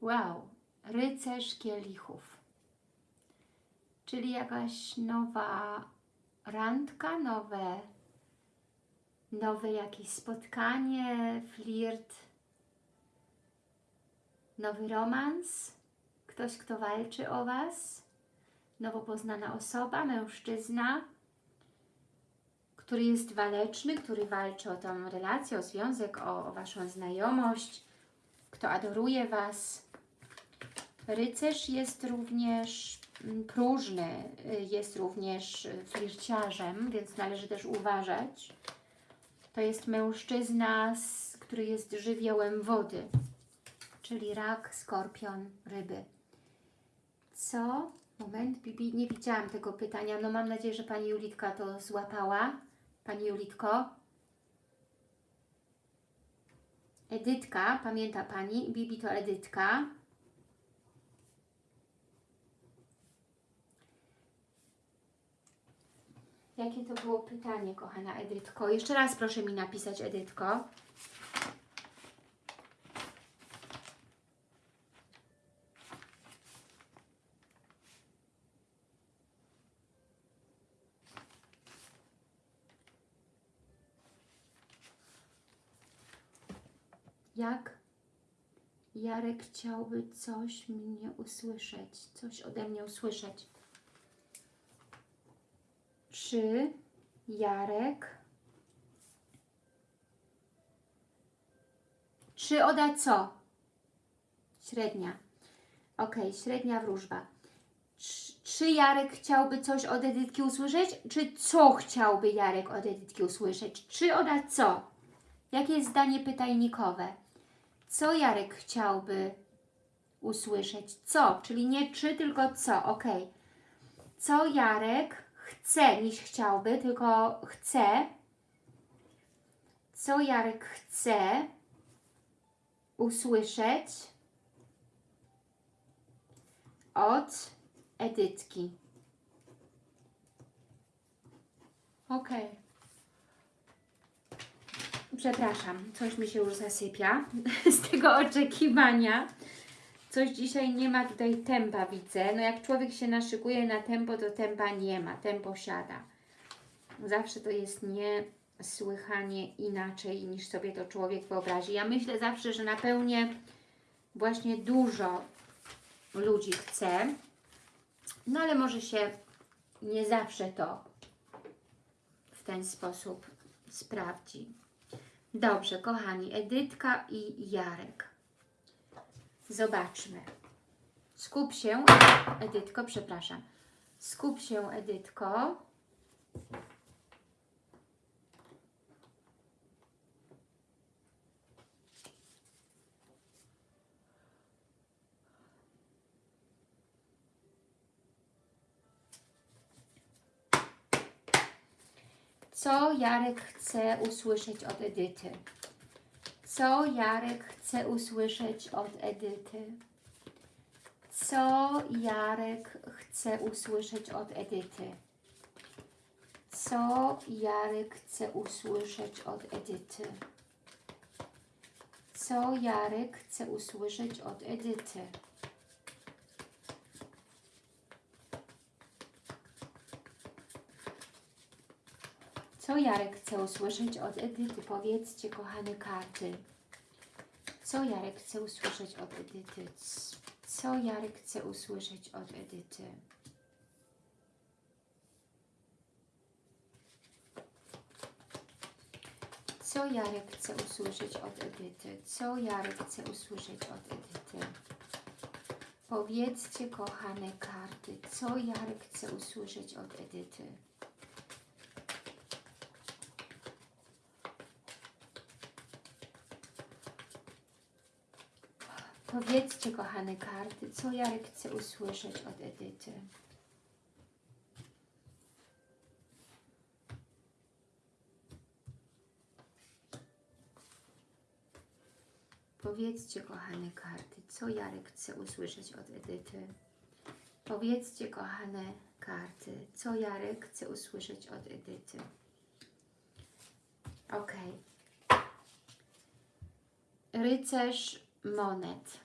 Wow, rycerz kielichów. Czyli jakaś nowa randka, nowe, nowe jakieś spotkanie, flirt, nowy romans, ktoś, kto walczy o Was, nowo poznana osoba, mężczyzna, który jest waleczny, który walczy o tą relację, o związek, o, o Waszą znajomość, kto adoruje Was. Rycerz jest również mm, próżny, y, jest również flirciarzem, więc należy też uważać. To jest mężczyzna, który jest żywiołem wody, czyli rak, skorpion, ryby. Co? Moment, Bibi, nie widziałam tego pytania. No mam nadzieję, że Pani Julitka to złapała. Pani Julitko. Edytka, pamięta Pani? Bibi to Edytka. Jakie to było pytanie, kochana Edytko? Jeszcze raz proszę mi napisać, Edytko. Jak Jarek chciałby coś mnie usłyszeć, coś ode mnie usłyszeć. Czy Jarek czy oda co? Średnia. Ok, średnia wróżba. Czy, czy Jarek chciałby coś od Edytki usłyszeć? Czy co chciałby Jarek od Edytki usłyszeć? Czy oda co? Jakie jest zdanie pytajnikowe? Co Jarek chciałby usłyszeć? Co? Czyli nie czy, tylko co. Ok. Co Jarek chce niż chciałby, tylko chce. Co Jarek chce usłyszeć od Edytki. Ok. Przepraszam, coś mi się już zasypia z tego oczekiwania. Coś dzisiaj nie ma tutaj tempa, widzę. No jak człowiek się naszykuje na tempo, to tempa nie ma, tempo siada. Zawsze to jest niesłychanie inaczej niż sobie to człowiek wyobrazi. Ja myślę zawsze, że na pełnię właśnie dużo ludzi chce, no ale może się nie zawsze to w ten sposób sprawdzi. Dobrze, kochani, Edytka i Jarek. Zobaczmy. Skup się, Edytko, przepraszam. Skup się, Edytko. Co Jarek chce usłyszeć od Edyty? Co Jarek chce usłyszeć od Edyty? Co Jarek chce usłyszeć od Edyty? Co Jarek chce usłyszeć od Edyty? Co Jarek chce usłyszeć od Edyty? Co Jarek chce usłyszeć od Edyty? Powiedzcie, kochane karty. Co Jarek chce usłyszeć od Edyty? Co Jarek chce usłyszeć od Edyty? Co Jarek chce usłyszeć od Edyty? Co Jarek chce usłyszeć od Edyty? Powiedzcie, kochane karty, co Jarek chce usłyszeć od Edyty? Powiedzcie, kochane karty, co Jarek chce usłyszeć od Edyty. Powiedzcie, kochane karty, co Jarek chce usłyszeć od Edyty. Powiedzcie, kochane karty, co Jarek chce usłyszeć od Edyty. Ok. Rycerz monet.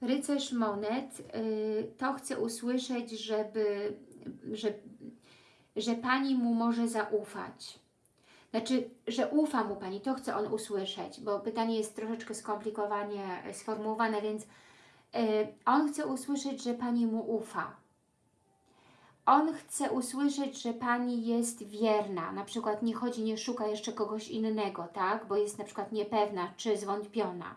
rycerz monet y, to chce usłyszeć, żeby, że, że Pani mu może zaufać. Znaczy, że ufa mu Pani, to chce on usłyszeć, bo pytanie jest troszeczkę skomplikowanie sformułowane, więc y, on chce usłyszeć, że Pani mu ufa. On chce usłyszeć, że Pani jest wierna, na przykład nie chodzi, nie szuka jeszcze kogoś innego, tak, bo jest na przykład niepewna czy zwątpiona.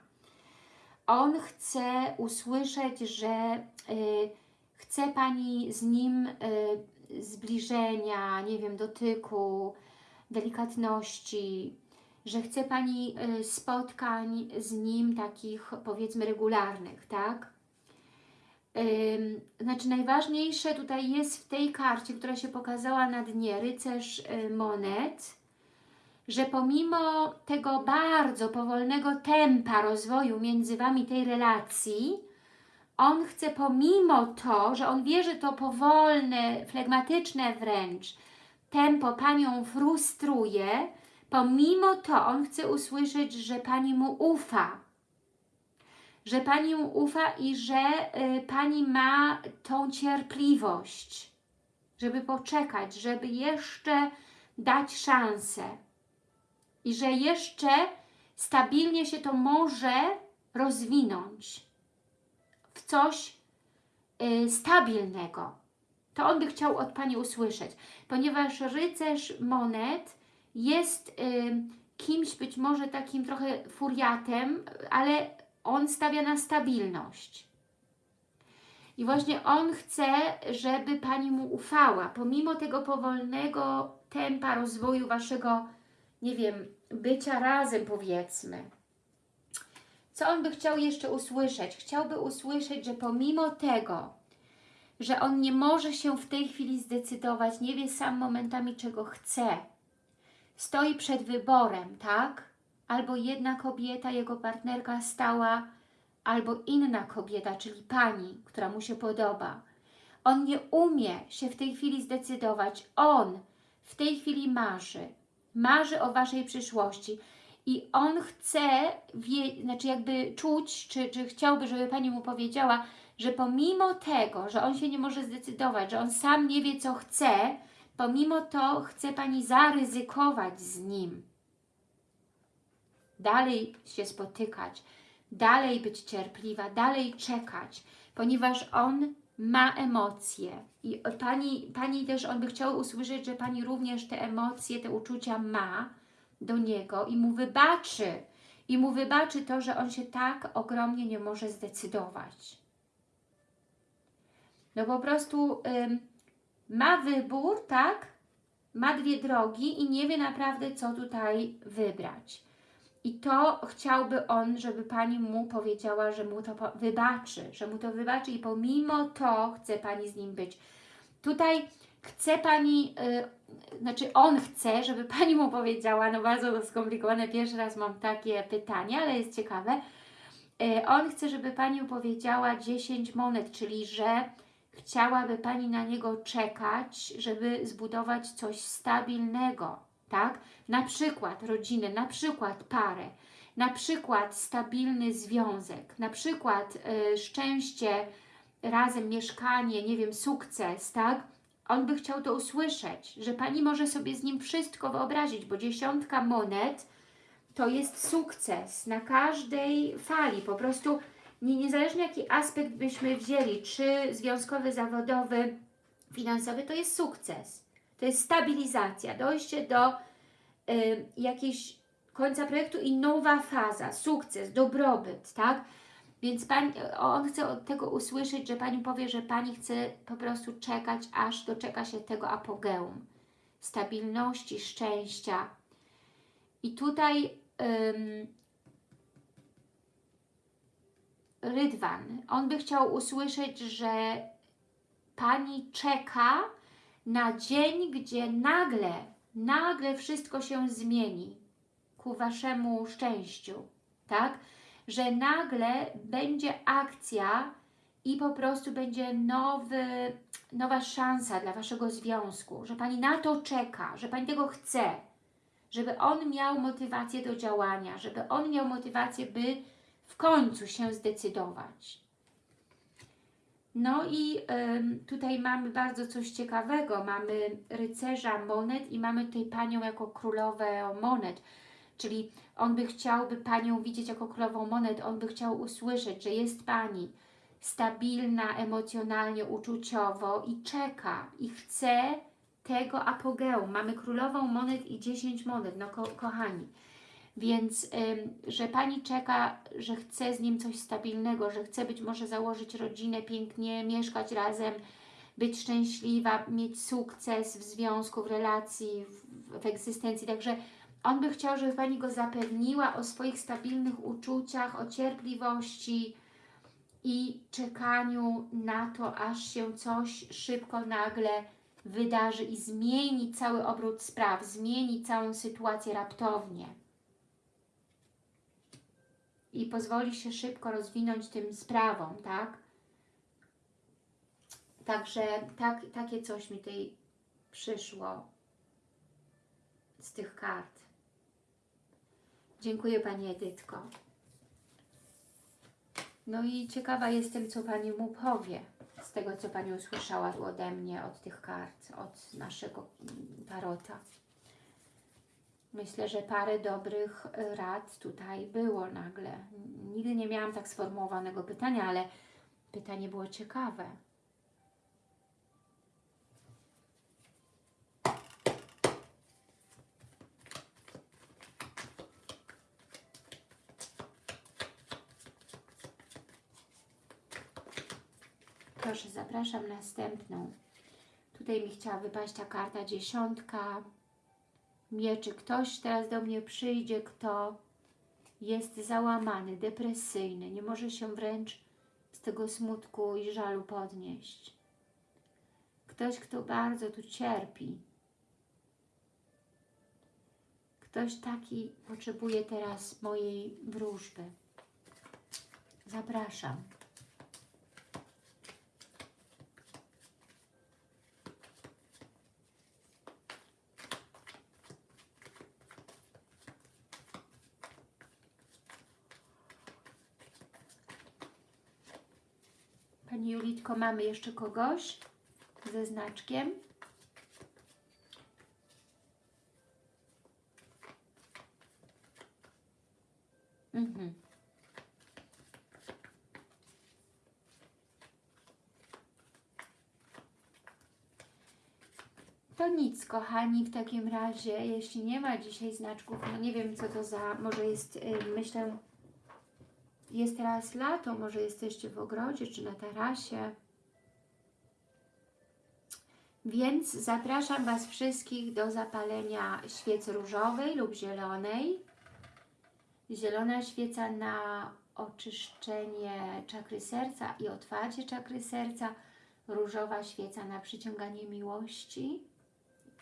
On chce usłyszeć, że y, chce Pani z nim y, zbliżenia, nie wiem, dotyku, delikatności, że chce Pani y, spotkań z nim takich powiedzmy regularnych, tak? Znaczy najważniejsze tutaj jest w tej karcie, która się pokazała na dnie, rycerz y, monet, że pomimo tego bardzo powolnego tempa rozwoju między Wami tej relacji, on chce pomimo to, że on wie, że to powolne, flegmatyczne wręcz tempo Panią frustruje, pomimo to on chce usłyszeć, że Pani mu ufa, że Pani mu ufa i że y, Pani ma tą cierpliwość, żeby poczekać, żeby jeszcze dać szansę i że jeszcze stabilnie się to może rozwinąć w coś y, stabilnego. To on by chciał od Pani usłyszeć, ponieważ rycerz monet jest y, kimś być może takim trochę furiatem, ale on stawia na stabilność. I właśnie on chce, żeby Pani mu ufała, pomimo tego powolnego tempa rozwoju Waszego, nie wiem, bycia razem powiedzmy. Co on by chciał jeszcze usłyszeć? Chciałby usłyszeć, że pomimo tego, że on nie może się w tej chwili zdecydować, nie wie sam momentami czego chce, stoi przed wyborem, tak? Albo jedna kobieta, jego partnerka stała, albo inna kobieta, czyli pani, która mu się podoba. On nie umie się w tej chwili zdecydować. On w tej chwili marzy. Marzy o Waszej przyszłości. I on chce, wie, znaczy jakby czuć, czy, czy chciałby, żeby Pani mu powiedziała, że pomimo tego, że on się nie może zdecydować, że on sam nie wie, co chce, pomimo to chce Pani zaryzykować z nim. Dalej się spotykać, dalej być cierpliwa, dalej czekać, ponieważ on ma emocje i pani, pani też, on by chciał usłyszeć, że Pani również te emocje, te uczucia ma do niego i mu wybaczy, i mu wybaczy to, że on się tak ogromnie nie może zdecydować. No po prostu ma wybór, tak? Ma dwie drogi i nie wie naprawdę, co tutaj wybrać. I to chciałby on, żeby Pani mu powiedziała, że mu to wybaczy, że mu to wybaczy i pomimo to chce Pani z nim być. Tutaj chce Pani, yy, znaczy on chce, żeby Pani mu powiedziała, no bardzo skomplikowane, pierwszy raz mam takie pytanie, ale jest ciekawe. Yy, on chce, żeby Pani mu powiedziała 10 monet, czyli że chciałaby Pani na niego czekać, żeby zbudować coś stabilnego, tak? Na przykład rodzinę, na przykład parę, na przykład stabilny związek, na przykład y, szczęście, razem mieszkanie, nie wiem, sukces, tak? On by chciał to usłyszeć, że Pani może sobie z nim wszystko wyobrazić, bo dziesiątka monet to jest sukces na każdej fali, po prostu nie, niezależnie jaki aspekt byśmy wzięli, czy związkowy, zawodowy, finansowy, to jest sukces. To jest stabilizacja, dojście do y, jakiejś końca projektu i nowa faza, sukces, dobrobyt, tak? Więc pani, on chce od tego usłyszeć, że Pani powie, że Pani chce po prostu czekać, aż doczeka się tego apogeum, stabilności, szczęścia. I tutaj ym, Rydwan, on by chciał usłyszeć, że Pani czeka na dzień, gdzie nagle, nagle wszystko się zmieni ku Waszemu szczęściu, tak? Że nagle będzie akcja i po prostu będzie nowy, nowa szansa dla Waszego związku, że Pani na to czeka, że Pani tego chce, żeby on miał motywację do działania, żeby on miał motywację, by w końcu się zdecydować. No i tutaj mamy bardzo coś ciekawego. Mamy rycerza monet i mamy tutaj panią jako królowę monet. Czyli on by chciałby panią widzieć jako królową monet, on by chciał usłyszeć, że jest pani stabilna emocjonalnie, uczuciowo i czeka i chce tego apogeum. Mamy królową monet i 10 monet, no ko kochani. Więc, że Pani czeka, że chce z nim coś stabilnego, że chce być może założyć rodzinę, pięknie mieszkać razem, być szczęśliwa, mieć sukces w związku, w relacji, w, w egzystencji. Także on by chciał, żeby Pani go zapewniła o swoich stabilnych uczuciach, o cierpliwości i czekaniu na to, aż się coś szybko, nagle wydarzy i zmieni cały obrót spraw, zmieni całą sytuację raptownie i pozwoli się szybko rozwinąć tym sprawom, tak? Także tak, takie coś mi tutaj przyszło z tych kart. Dziękuję Pani Edytko. No i ciekawa jestem, co Pani mu powie z tego, co Pani usłyszała ode mnie, od tych kart, od naszego mm, tarota. Myślę, że parę dobrych y, rad tutaj było nagle. Nigdy nie miałam tak sformułowanego pytania, ale pytanie było ciekawe. Proszę, zapraszam następną. Tutaj mi chciała wypaść ta karta dziesiątka mieczy. Ktoś teraz do mnie przyjdzie, kto jest załamany, depresyjny, nie może się wręcz z tego smutku i żalu podnieść. Ktoś, kto bardzo tu cierpi. Ktoś taki potrzebuje teraz mojej wróżby. Zapraszam. Mamy jeszcze kogoś ze znaczkiem? Mhm. To nic, kochani, w takim razie, jeśli nie ma dzisiaj znaczków, no nie wiem, co to za, może jest, y, myślę, jest teraz lato, może jesteście w ogrodzie czy na tarasie. Więc zapraszam Was wszystkich do zapalenia świecy różowej lub zielonej. Zielona świeca na oczyszczenie czakry serca i otwarcie czakry serca. Różowa świeca na przyciąganie miłości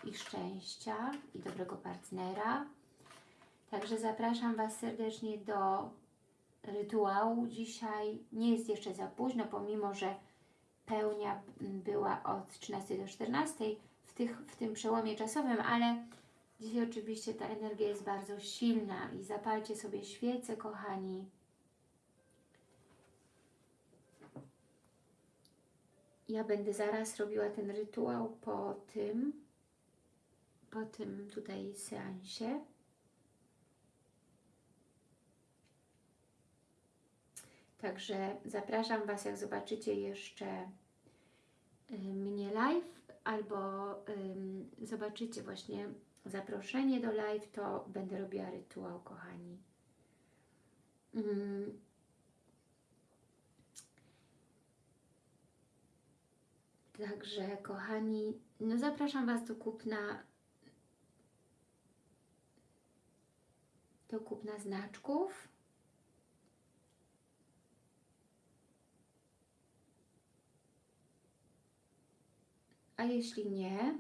i szczęścia i dobrego partnera. Także zapraszam Was serdecznie do rytuału dzisiaj. Nie jest jeszcze za późno, pomimo że pełnia była od 13 do 14 w, tych, w tym przełomie czasowym, ale dzisiaj oczywiście ta energia jest bardzo silna i zapalcie sobie świece, kochani. Ja będę zaraz robiła ten rytuał po tym, po tym tutaj seansie. Także zapraszam Was, jak zobaczycie jeszcze y, mnie live albo ym, zobaczycie właśnie zaproszenie do live, to będę robiła rytuał, kochani. Ym. Także, kochani, no zapraszam Was do kupna do kupna znaczków. A jeśli nie,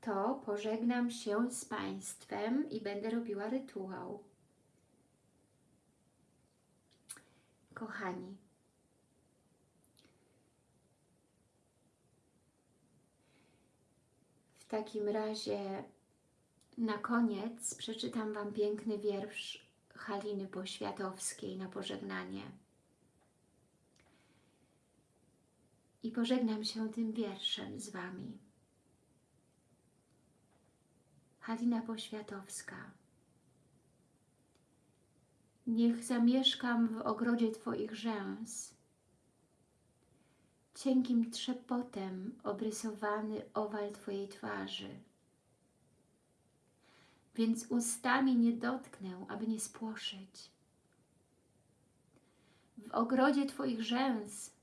to pożegnam się z Państwem i będę robiła rytuał. Kochani, w takim razie na koniec przeczytam Wam piękny wiersz Haliny Poświatowskiej na pożegnanie. I pożegnam się tym wierszem z Wami. Halina Poświatowska. Niech zamieszkam w ogrodzie Twoich rzęs, cienkim trzepotem obrysowany owal Twojej twarzy. Więc ustami nie dotknę, aby nie spłoszyć. W ogrodzie Twoich rzęs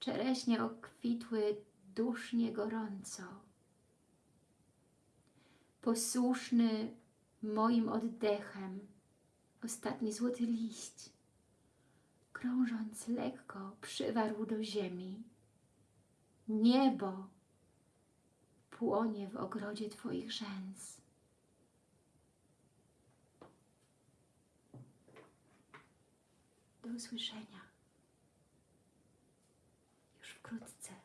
czereśnie okwitły dusznie gorąco. Posłuszny moim oddechem ostatni złoty liść, krążąc lekko, przywarł do ziemi. Niebo płonie w ogrodzie Twoich rzęs. Do usłyszenia wkrótce.